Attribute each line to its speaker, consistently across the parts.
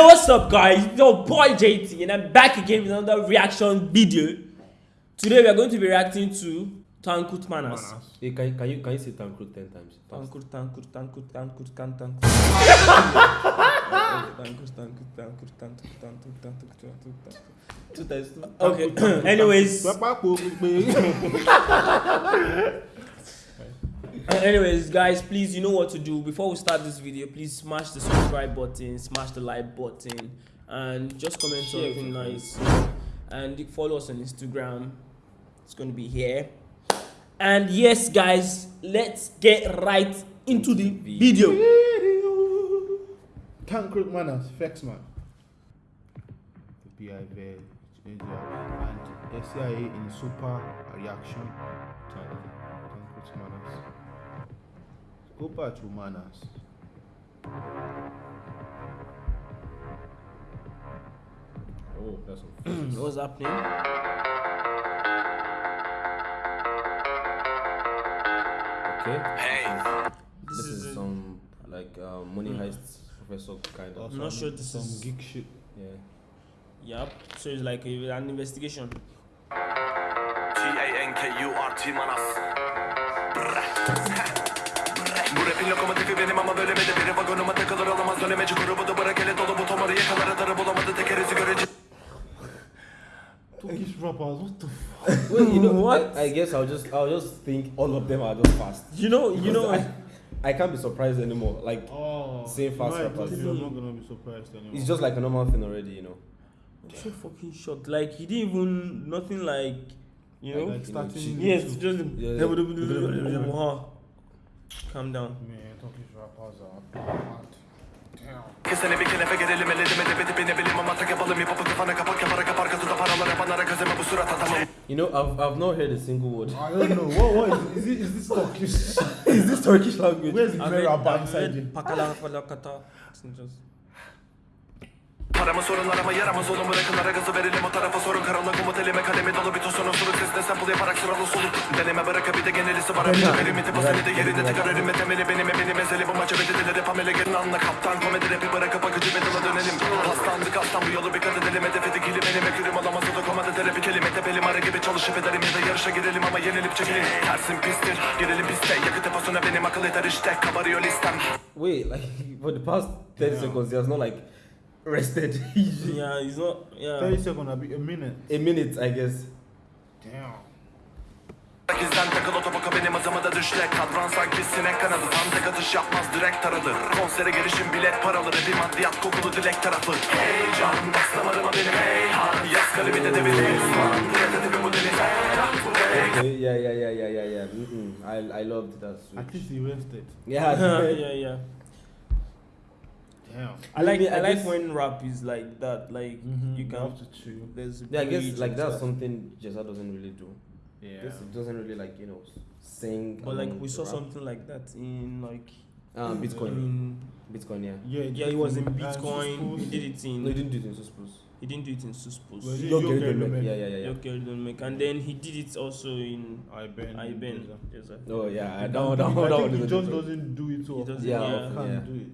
Speaker 1: Yo, what's up, guys? It's Your boy JT, and I'm back again with another reaction video. Today, we are going to be reacting to Tankut Manas.
Speaker 2: Hey, can, you- can you can you say Tankut ten times? Fast.
Speaker 1: Tankut, Tankut, Tankut, Tankut, Tankut, Tankut. Tankut, Tankut, Tankut, Tankut, Tankut, Tankut, Tankut, Tankut.
Speaker 2: Two times two.
Speaker 1: Okay, anyways, Uh, anyways, guys, please, you know what to do. Before we start this video, please smash the subscribe button, smash the like button, and just comment
Speaker 2: Share
Speaker 1: something
Speaker 2: with your
Speaker 1: nice. And follow us on Instagram. It's going to be here. And yes, guys, let's get right into the video.
Speaker 3: Tankurt Manas, Flexman. The PIV, and SCIA in super reaction. Tankred Manners. Go back to
Speaker 2: Oh, that's some.
Speaker 1: What's happening?
Speaker 2: okay.
Speaker 1: This
Speaker 2: This
Speaker 1: is
Speaker 2: is some like uh, money heist professor kind of.
Speaker 1: I'm not sure this
Speaker 3: some
Speaker 1: is- some
Speaker 3: geek shit.
Speaker 2: Yeah.
Speaker 1: Yep. So it's like a, an investigation.
Speaker 4: T-A-N-K-U-R-T Manas Bu rapin lokomotifi benim ama bölümede biri vagonuma takılır olamaz dönemeci grubu da bırak ele dolu bu tomarı yakalar atarı bulamadı tekerizi görece
Speaker 3: Turkish rappers, what the fuck?
Speaker 2: Well, you know
Speaker 1: What?
Speaker 2: I, I guess I'll just I'll just think all of them are just fast.
Speaker 1: You know, you know.
Speaker 2: I, I can't be surprised anymore. Like
Speaker 3: Oh,
Speaker 2: Same fast
Speaker 3: no, I
Speaker 2: rappers.
Speaker 3: told you I'm not gonna be surprised anymore.
Speaker 2: it's just like a normal thing already, you know.
Speaker 1: I'm so fucking shocked. Like he didn't even nothing like you know.
Speaker 3: like starting.
Speaker 1: yes, just
Speaker 2: Yeah, yeah.
Speaker 1: Calm down.
Speaker 3: Man, Turkish rappers are bad. Damn.
Speaker 4: Kesene bir kelefe gelelim elledim edebi tipine bilim ama tak yapalım hip hop'u kafana kapak yaparak kapar kasada paralar yapanlara kazeme bu surat atamam
Speaker 2: You know, I've I've not heard a single word.
Speaker 3: I don't know. What, what is, is, is this Turkish?
Speaker 2: is this Turkish language?
Speaker 3: Where's the bad
Speaker 1: I've
Speaker 3: side?
Speaker 1: read Pakala Falakata. It's just-
Speaker 4: Paramı sorunlarıma yaramaz olun bırakınlara gazı verelim. O tarafa sorun karanlık umut elime kalemi dolu bir tosunun suluk sesine sample yaparak sıralı soluk Deneme bırakıp bir de genelisi var. Bir de limiti bu seni de yerinde tekrar önüme temeli benim eminim ezeli bu maçı bedeli rap amele gelin anla. Kaptan komedi rapi bırakıp akıcı bedala dönelim. Paslandık aslan bu yolu bir kat edelim hedefi dikili benim ekürüm olamaz o da komada terapi kelime. Tepelim ara gibi çalışıp ederim ya da yarışa girelim ama yenilip çekilim Tersin pistir girelim piste. Yakıt deposuna benim akıl yeter işte. Kabarıyor listem.
Speaker 2: Wait, like for the past thirty
Speaker 3: Yeah.
Speaker 2: seconds, he has not like rested.
Speaker 1: Yeah, he's not. Yeah.
Speaker 3: 30 seconds, a minute.
Speaker 2: a minute, I guess.
Speaker 3: Damn.
Speaker 4: Gizden takıl otoboka benim hızımı da düşle Kadran sanki sinek kanadı Tam tek atış yapmaz direkt taradı Konsere gelişim bilet paralı Bir maddiyat kokulu dilek tarafı Heyecan bas damarıma benim heyhan Yaz kalemi de devir Osman Rededi
Speaker 2: Okay, yeah, yeah, yeah, yeah, yeah, yeah. Mm-mm. I I loved that switch.
Speaker 3: At least he rested.
Speaker 2: Yeah,
Speaker 1: yeah, yeah.
Speaker 3: Damn.
Speaker 1: I like
Speaker 2: Maybe,
Speaker 1: I,
Speaker 2: I
Speaker 1: like
Speaker 2: guess-
Speaker 1: when rap is like that. Like
Speaker 3: Mhm,
Speaker 1: you
Speaker 3: you
Speaker 1: can
Speaker 3: have to chill.
Speaker 1: There's
Speaker 2: yeah. I guess like that's
Speaker 1: stuff.
Speaker 2: something Jeza doesn't really do.
Speaker 3: Yeah.
Speaker 2: This doesn't really like you know sing.
Speaker 1: But like we saw
Speaker 2: rap.
Speaker 1: something like that in like
Speaker 2: Um,
Speaker 1: I
Speaker 2: Bitcoin,
Speaker 1: mean,
Speaker 2: Bitcoin, yeah.
Speaker 3: Yeah,
Speaker 1: yeah, he was in Bitcoin. He did it in.
Speaker 2: No, he didn't do it in Suspus.
Speaker 1: He didn't do it in Suspus.
Speaker 3: Was it
Speaker 2: Yo,
Speaker 3: Yo,
Speaker 2: Gary
Speaker 3: Gary
Speaker 2: Goldman.
Speaker 3: Goldman?
Speaker 2: Yeah, yeah, yeah, yeah.
Speaker 1: Yoke Elden and then he did it also in
Speaker 3: I Ben.
Speaker 1: Iben.
Speaker 3: Jeza.
Speaker 1: Yes, sir.
Speaker 2: Oh yeah,
Speaker 3: I
Speaker 2: that one, that
Speaker 3: think-
Speaker 2: one,
Speaker 3: I
Speaker 2: that one
Speaker 3: think he just doesn't do it so
Speaker 1: He doesn't-
Speaker 2: Yeah,
Speaker 1: yeah.
Speaker 3: Can't
Speaker 2: yeah.
Speaker 3: do it.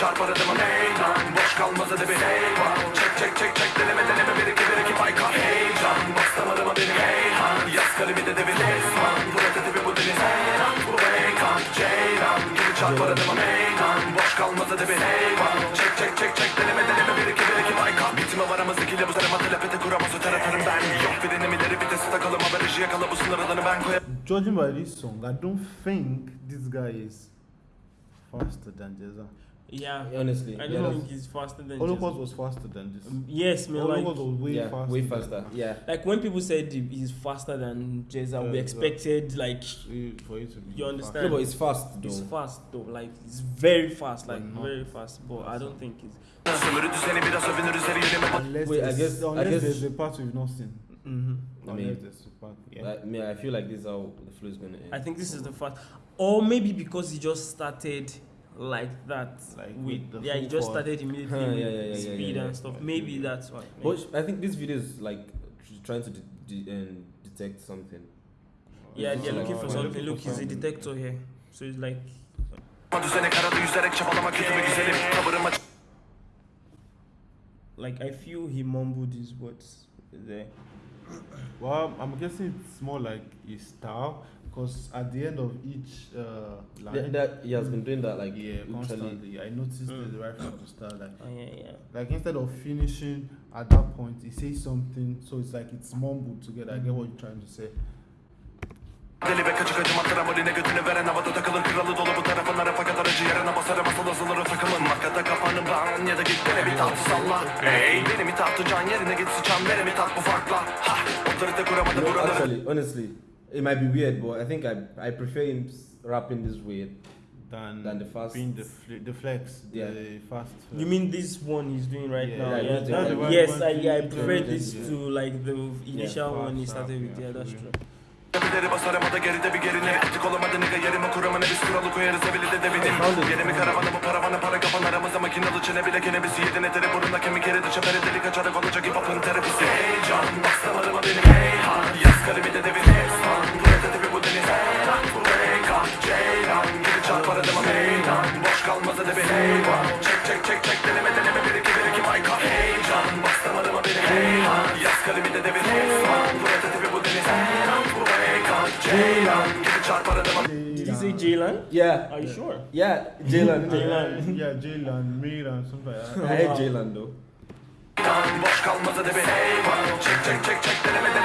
Speaker 4: Çarpar adımı meydan Boş kalmaz edebi heyvan Çek çek çek çek deneme deneme bir iki bir iki baykar Heyecan bas damarıma benim heyhan Yaz kalemi de devir Osman Protetipi bu deniz heyran Bu heykan Ceylan gibi çarpar adımı meydan Boş kalmaz edebi heyvan Çek çek çek çek deneme deneme bir iki bir iki baykar Bitime var ama zekiyle bu sarıma telepete kuramaz öter atarım ben. Yok frenim ileri vitesi takalım haberci yakala bu sınır alanı ben koyarım
Speaker 3: Judging by this song, I don't think this guy is faster than Jeza.
Speaker 1: Yeah.
Speaker 2: Honestly,
Speaker 1: I
Speaker 2: yeah,
Speaker 1: don't
Speaker 2: that's-
Speaker 1: think he's faster than
Speaker 3: Holocaust
Speaker 1: Jesus.
Speaker 3: was faster than this.
Speaker 1: Um, Yes, man.
Speaker 3: Holocaust
Speaker 1: Like,
Speaker 3: was way
Speaker 2: yeah,
Speaker 3: faster.
Speaker 2: way faster. Yeah.
Speaker 1: like when people said he's faster than Jeza, we
Speaker 3: Yeah,
Speaker 1: expected like
Speaker 3: For you to be
Speaker 1: You
Speaker 2: No,
Speaker 1: understand?
Speaker 2: but it's fast though.
Speaker 1: he's fast though. Like it's very fast, like very fast. But I don't think he's.
Speaker 4: Sömürü düzeni biraz övünürüz her yerime
Speaker 3: faster. Unless,
Speaker 2: Wait, I
Speaker 3: there's-
Speaker 2: guess- I guess-
Speaker 3: there's a part we've not seen.
Speaker 1: hmm
Speaker 2: I mean,
Speaker 3: there's a part. Yeah.
Speaker 2: I mean, I feel like this is how the flow is gonna end.
Speaker 1: I think this is the fast, or maybe because he just started like that.
Speaker 3: Like
Speaker 1: with,
Speaker 3: with the
Speaker 1: yeah, he just
Speaker 3: force.
Speaker 1: started immediately
Speaker 2: Huh, yeah, yeah, yeah, yeah,
Speaker 1: speed
Speaker 2: yeah,
Speaker 1: and
Speaker 2: yeah.
Speaker 1: stuff.
Speaker 3: Like,
Speaker 1: Maybe
Speaker 3: yeah.
Speaker 1: that's why.
Speaker 2: But I think this video is like trying to de- de- um, detect something.
Speaker 1: yeah, they're looking for
Speaker 2: they're
Speaker 1: something. Look,
Speaker 3: for
Speaker 1: he's a detector here, so it's like
Speaker 4: Düzene karada yüzerek çabalamak kötü bir güzelim Tavırıma
Speaker 1: like I feel he mumbled his words there.
Speaker 3: Well, I'm guessing it's more like his style because at the end of each uh, line,
Speaker 2: That, that he has been doing that like
Speaker 3: yeah,
Speaker 2: literally.
Speaker 3: constantly. I noticed
Speaker 1: Mm.
Speaker 3: the right from the start. Like,
Speaker 1: Oh yeah, yeah.
Speaker 3: like instead of finishing at that point, he says something, so it's like it's mumbled together. I get what you're trying to say.
Speaker 4: Deli ve kaçık acı matramorine götünü veren havada takılın Kralı dolu bu tarafınlara fakat aracı yarına basarım asıl azılırı takılın Makata kafanı bağın ya da git beni bir tahtı salla Hey beni mi can yerine git sıçan beni mi tat bu farkla Ha otorite kuramadı
Speaker 2: No,
Speaker 4: buraları
Speaker 2: actually, honestly, it might be weird, but I think I I prefer him s- rapping this way.
Speaker 3: Than,
Speaker 2: Than the fast-
Speaker 3: being the, fl- the flex,
Speaker 2: Yeah.
Speaker 3: the fast.
Speaker 1: Uh, you mean this one he's doing right
Speaker 3: Yeah,
Speaker 1: now?
Speaker 2: yeah,
Speaker 1: Yeah,
Speaker 2: that's
Speaker 1: that-
Speaker 2: the
Speaker 1: yes, I, yeah, I prefer
Speaker 3: yeah,
Speaker 1: this to like the initial one he started with.
Speaker 3: yeah,
Speaker 1: Yeah, that's true.
Speaker 4: Tepeleri basarım o da geride bir gerine Artık olamadı nigga yerime kuramana biz kuralı koyarız evili de devinim
Speaker 2: Found it.
Speaker 4: Yerimi karavanı bu paravanı para kapan aramıza makinalı çene bile kenebisi Yedin eteri burunda kemik eridi çeperi delik açarak olacak hip hop'ın terapisi Heyecan bas damarıma benim heyhan Yaz kalemi de devin Boş kalmaz edebi heyvan Çek çek çek çek deneme deneme. Bir iki bir iki mayka Heyecan bas damarıma benim heyhan Yaz kalemi de devin esman Bu ete tepi bu deniz. Heyhan Bu reykan ceylan Geri çarpar adıma
Speaker 1: Did you say Jalen?
Speaker 2: Yeah,
Speaker 1: Are you sure?
Speaker 2: yeah, Jalen.
Speaker 1: Jalen.
Speaker 3: yeah, Jalen, Miran, something like
Speaker 2: I
Speaker 3: that.
Speaker 2: hate Jalen though.
Speaker 4: Boş kalmaz edebi heyvan Çek çek çek çek deneme deneme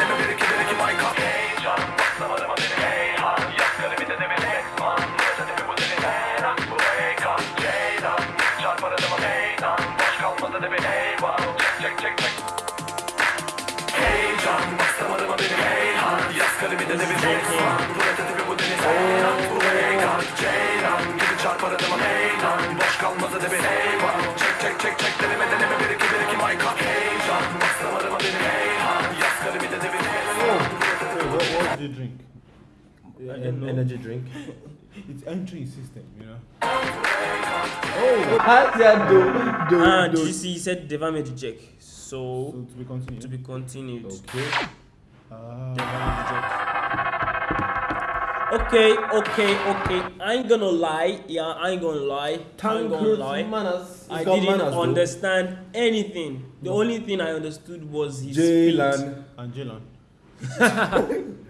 Speaker 4: bir de bir tek var Bu raketi bir bu deniz heyran Bu heyran ceylan Gidi çarpar adama meydan Boş kalmaz hadi bir heyvan Çek çek çek çek deneme deneme bir iki bir iki my god Heyran Bastım arama benim Yaz karı bir de bir heyran
Speaker 3: oh. What was the drink?
Speaker 2: Energy drink.
Speaker 3: It's entry system, you know.
Speaker 2: Oh, oh. Ah, her yer do, do,
Speaker 1: ah,
Speaker 2: do.
Speaker 1: You see? He said devam edecek. So,
Speaker 3: so to be continued.
Speaker 1: To be continued.
Speaker 2: Okay.
Speaker 3: Ah.
Speaker 1: Devam edecek. Okay, okay, okay. I ain't gonna lie. Yeah, I ain't gonna lie. I ain't gonna lie.
Speaker 2: manners.
Speaker 1: I
Speaker 2: got
Speaker 1: didn't
Speaker 2: manners, though.
Speaker 1: understand anything. The only thing I understood was his
Speaker 2: Jalen.
Speaker 1: speed.
Speaker 3: And Jalen.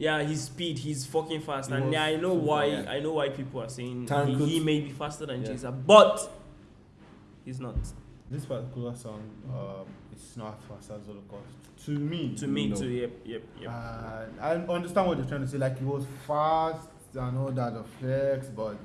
Speaker 1: Yeah, his speed. He's fucking fast,
Speaker 3: He
Speaker 1: and yeah, I know
Speaker 2: super,
Speaker 1: why.
Speaker 2: yeah.
Speaker 1: I know why people are saying he, he may be faster than
Speaker 2: Yeah.
Speaker 1: Chaser, but he's not.
Speaker 3: This particular song, um, it's not as fast as Holocaust. To me,
Speaker 1: To me,
Speaker 2: No.
Speaker 1: too. Yep, yep, yep.
Speaker 3: uh, I understand what you're trying to say. Like, it was fast and all that, the flex, but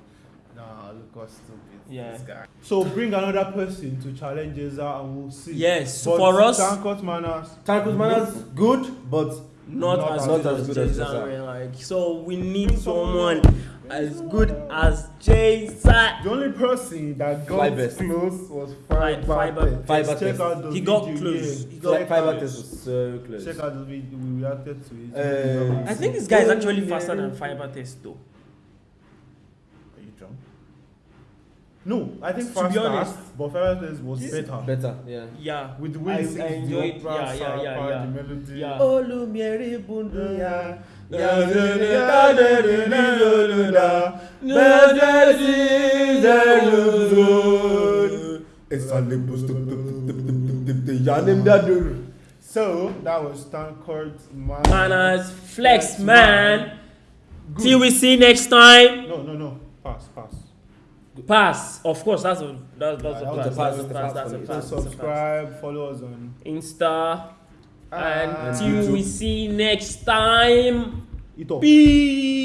Speaker 3: nah, Holocaust stupid.
Speaker 1: Yeah.
Speaker 3: This guy. So bring another person to challenge Jeza and we'll see.
Speaker 1: Yes,
Speaker 3: But
Speaker 1: for us-
Speaker 3: Tankers manners.
Speaker 2: Tankers manners good, but
Speaker 1: not,
Speaker 3: Not
Speaker 1: as,
Speaker 3: as-
Speaker 1: good as,
Speaker 2: good as.
Speaker 1: Ray, like so we need
Speaker 3: someone
Speaker 1: someone as good as Jason.
Speaker 3: The only person that got
Speaker 2: Fly best.
Speaker 3: close was
Speaker 1: Fi-
Speaker 3: Fiber.
Speaker 1: Fiber-
Speaker 2: Fiber
Speaker 3: Check out the
Speaker 1: He got
Speaker 3: video,
Speaker 1: close.
Speaker 3: yeah.
Speaker 1: He got
Speaker 3: Check
Speaker 2: fiber
Speaker 3: out-
Speaker 2: test was so close.
Speaker 3: Check out the video. We reacted to it.
Speaker 2: Uh,
Speaker 1: I think this guy is actually faster than Fiber Test though.
Speaker 3: Are you drunk? No, I think
Speaker 1: To be
Speaker 3: faster,
Speaker 1: honest,
Speaker 3: but Fiber Test was better.
Speaker 2: Better, yeah.
Speaker 1: Yeah.
Speaker 3: With the way
Speaker 1: I-
Speaker 3: he sings
Speaker 1: I enjoyed-
Speaker 3: opera,
Speaker 1: yeah, yeah, yeah, yeah.
Speaker 3: the melody.
Speaker 1: Yeah.
Speaker 2: Olumiere bunduya.
Speaker 3: So that was Stanford man.
Speaker 1: Manners, flex man. Till we see next time.
Speaker 3: No, no, no. Pass, pass.
Speaker 1: Pass. Of course, that's a that's, that's
Speaker 3: Yeah,
Speaker 1: a pass. That's a
Speaker 2: pass,
Speaker 1: pass. That's a
Speaker 2: that's a
Speaker 3: So
Speaker 1: pass. that's a pass.
Speaker 3: subscribe, follow us on
Speaker 1: Insta. Until we see next time.
Speaker 3: it.
Speaker 1: Peace.